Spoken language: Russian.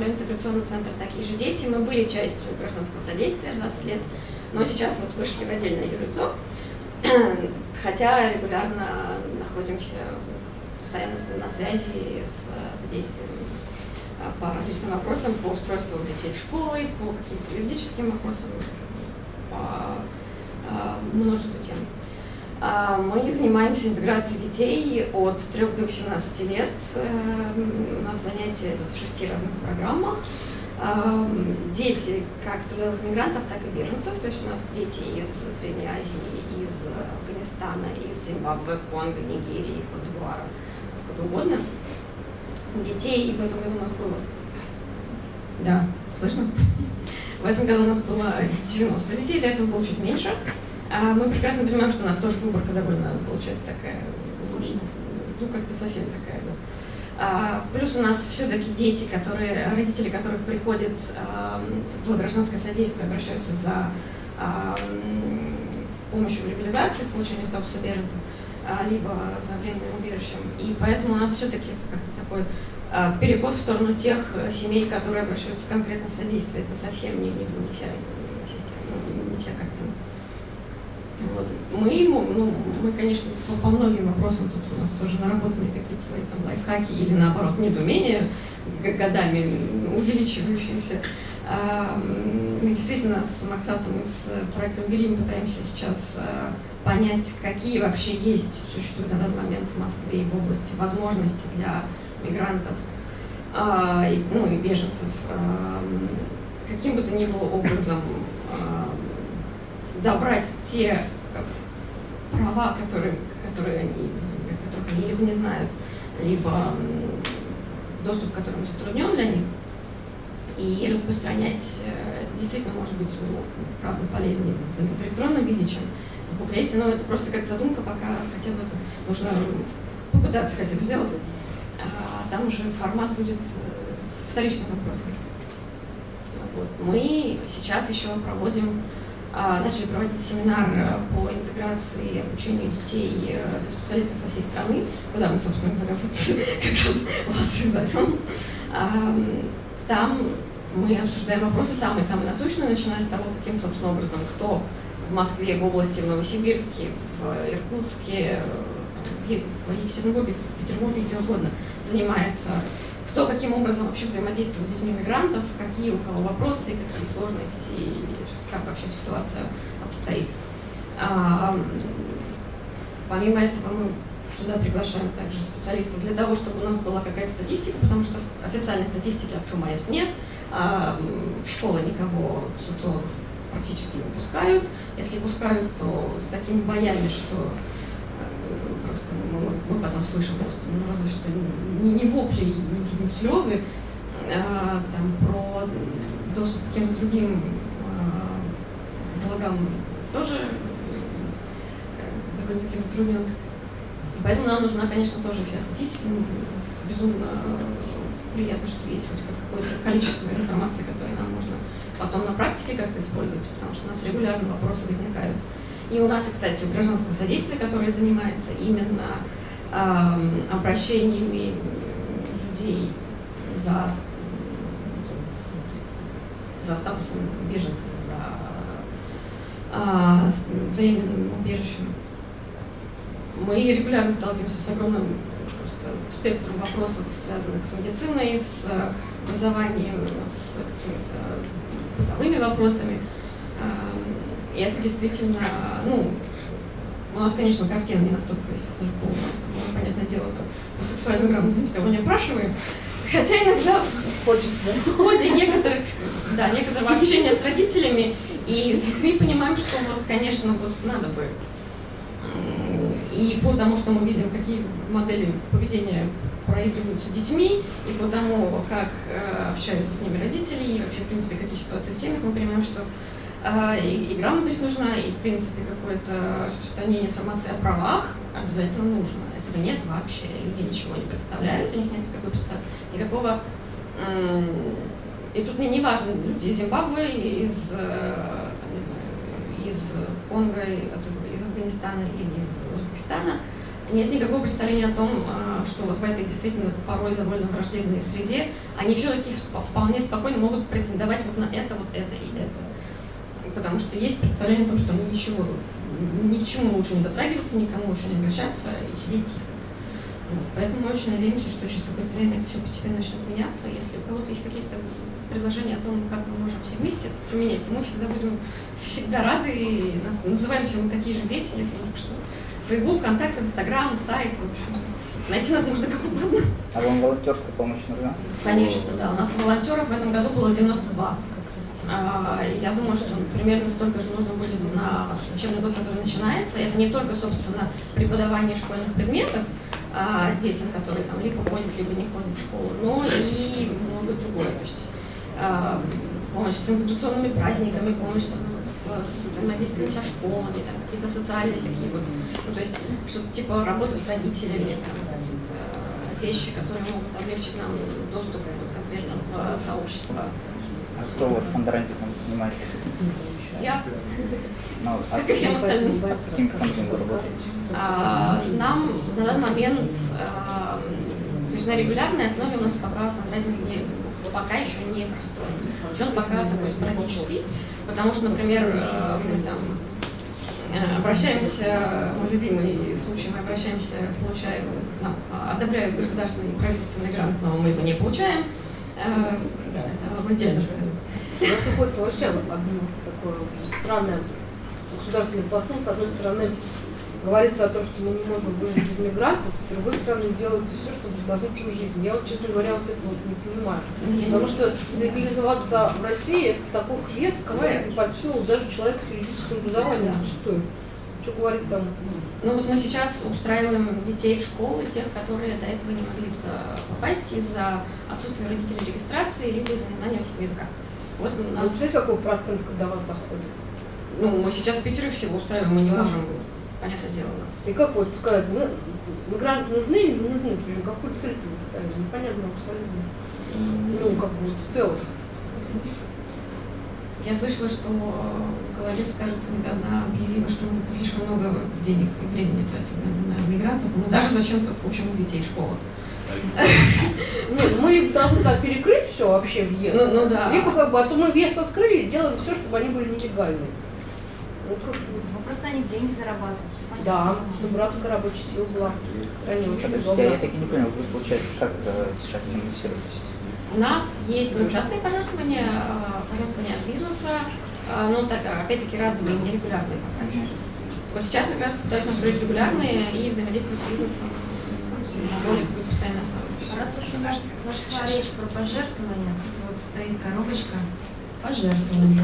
возглавляю интеграционный центр «Такие же дети». Мы были частью гражданского содействия 20 лет, но сейчас вот вышли в отдельное юрлицо, хотя регулярно находимся постоянно на связи с содействием а, по различным вопросам, по устройству детей в школы, по каким-то юридическим вопросам, по а, множеству тем. А, мы занимаемся интеграцией детей от 3 до 18 лет. Эм, у нас занятия идут в шести разных программах. Дети как трудовых мигрантов, так и беженцев. То есть у нас дети из Средней Азии, из Афганистана, из Зимбабве, Конго, Нигерии, Кодвуара, откуда угодно. Детей в этом году у нас было... Да, слышно? В этом году у нас было 90 детей, до этого было чуть меньше. А мы прекрасно понимаем, что у нас тоже выборка довольно получается такая сложная. Ну, как-то совсем такая, да. А, плюс у нас все-таки дети, которые, родители которых приходят а, в гражданское содействие, обращаются за а, помощью в легализации, в получении статуса беженца, а, либо за временным убежищем. И поэтому у нас все-таки это как-то такой а, перекос в сторону тех семей, которые обращаются конкретно в содействие. Это совсем не, не, не вся не вся картина. Вот. Мы, ну, мы, конечно, по, по многим вопросам тут у нас тоже наработаны какие-то свои там лайфхаки или наоборот недоумения годами увеличивающиеся. А, мы действительно с Максатом и с проектом Грим пытаемся сейчас а, понять, какие вообще есть, существуют на данный момент в Москве и в области возможности для мигрантов, а, ну и беженцев, каким бы то ни было образом добрать те права, которые, которые они, которых они либо не знают, либо доступ к которым затруднен для них, и распространять э, это действительно может быть, ну, правда, полезнее в электронном виде, чем в буклете, но это просто как задумка, пока хотя бы нужно попытаться хотя бы сделать, а там уже формат будет э, вторичным вопросом. Вот. Мы сейчас еще проводим начали проводить семинар э, по интеграции и обучению детей э, специалистов со всей страны, куда мы, собственно говоря, вот как раз вас и зовем. Там мы обсуждаем вопросы самые-самые насущные, начиная с того, каким, собственно, образом, кто в Москве, в области, в Новосибирске, в Иркутске, в Екатеринбурге, в Петербурге, где угодно, занимается кто каким образом вообще взаимодействует с детьми мигрантов, какие у кого вопросы, какие сложности, и как вообще ситуация обстоит. А, помимо этого мы туда приглашаем также специалистов для того, чтобы у нас была какая-то статистика, потому что официальной статистики от ФМС нет, а в школы никого социологов практически не пускают. Если пускают, то с такими боями, что потом слышим просто, ну разве что не, не вопли, не какие-нибудь слезы, а, там, про доступ к каким-то другим а, благам тоже э, довольно-таки затруднен. Поэтому нам нужна, конечно, тоже вся статистика. Ну, безумно приятно, что есть хоть какое-то количество информации, которое нам нужно потом на практике как-то использовать, потому что у нас регулярно вопросы возникают. И у нас, кстати, у гражданского содействия, которое занимается именно э, обращениями людей за, за статусом беженцев, за э, временным убежищем. Мы регулярно сталкиваемся с огромным спектром вопросов, связанных с медициной, с образованием, с какими-то бытовыми вопросами. И это действительно, ну, у нас, конечно, картина не настолько, естественно, полная. Понятное дело, там, по сексуальной грамоте никого не опрашиваем. Хотя иногда хочется, в ходе некоторых, да, некоторого общения с родителями и с детьми понимаем, что вот, конечно, вот надо бы. И потому что мы видим, какие модели поведения проигрываются детьми, и по тому, как э, общаются с ними родители, и вообще, в принципе, какие ситуации в семьях, мы понимаем, что и, и грамотность нужна, и, в принципе, какое-то распространение информации о правах обязательно нужно. Этого нет вообще. Люди ничего не представляют, у них нет никакого, никакого и тут мне не важно, люди из Зимбабве, из, э, там, знаю, из Конго, из Афганистана или из Узбекистана, нет никакого представления о том, а, что вот в этой действительно порой довольно враждебной среде они все-таки вполне спокойно могут претендовать вот на это, вот это и это. Потому что есть представление о том, что они ничего, ничему лучше не дотрагиваться, никому лучше не обращаться и сидеть тихо. Поэтому мы очень надеемся, что через какое-то время это все постепенно начнет меняться. Если у кого-то есть какие-то предложения о том, как мы можем все вместе это поменять, то мы всегда будем всегда рады и нас, называемся мы такие же дети, если только что. Фейсбук, ВКонтакте, Инстаграм, сайт, в общем. Найти нас можно как угодно. А вам волонтерская помощь нужна? Конечно, да. У нас волонтеров в этом году было 92. А, я думаю, что примерно столько же нужно будет на учебный год, который начинается. Это не только, собственно, преподавание школьных предметов, а, детям, которые там либо ходят, либо не ходят в школу, но и много другое. То есть а, помощь с интеграционными праздниками, помощь с, с взаимодействием со школами, какие-то социальные такие вот, ну, то есть что-то типа работы с родителями, там, вещи, которые могут облегчить нам доступ конкретно в сообщество. А кто у вас фандрайзингом занимается? Я. Ну, а как и всем остальным. А каким фондом вы работаете? А, нам на данный момент, а, то есть на регулярной основе у нас пока фандрайзинг не, пока еще не простой. Он пока такой спорадический, потому что, например, э, мы там э, обращаемся, мой любимый случай, мы обращаемся, получаем, нам одобряют государственный правительственный грант, но мы его не получаем. Э, да, в У нас какое-то вообще одно такое странное государственный посыл. С одной стороны, говорится о том, что мы не можем выжить без мигрантов, с другой стороны, делается все, чтобы усложнить им жизнь. Я вот, честно говоря, вот это вот не понимаю. Потому что легализоваться в России это такой квест, который под силу даже человека с юридическим образованием зачастую. Что говорить там? Ну вот мы сейчас устраиваем детей в школы, тех, которые до этого не могли туда попасть из-за отсутствия родителей регистрации либо из-за незнания русского языка. Вот у нас... Вы какой процент, когда вас доходит? Ну, мы сейчас в Питере всего устраиваем, мы не можем понятное дело, у нас. И как вот сказать, мы, мигранты нужны или не нужны? Какую цель вы ставили? Непонятно абсолютно. Ну, как бы в целом. Я слышала, что Голодец, кажется, недавно объявила, что мы слишком много денег и времени тратим на, на мигрантов. Мы даже зачем-то учим детей в школах. Нет, мы должны так перекрыть все вообще въезд. Ну, ну да. Либо как бы, а то мы въезд открыли и делаем все, чтобы они были нелегальные. Ну, как Вопрос на них деньги зарабатывать. Да, чтобы рабская рабочая сила была в стране очень я так и не понял, вы, получается, как э, сейчас финансируетесь? У нас есть ну, частные пожертвования, э, пожертвования от бизнеса, э, но так, опять-таки разовые, нерегулярные пока еще. Вот сейчас как раз пытаюсь настроить регулярные и взаимодействовать с бизнесом на более постоянной основе. Раз уж у нас зашла речь про пожертвования, тут вот стоит коробочка пожертвования.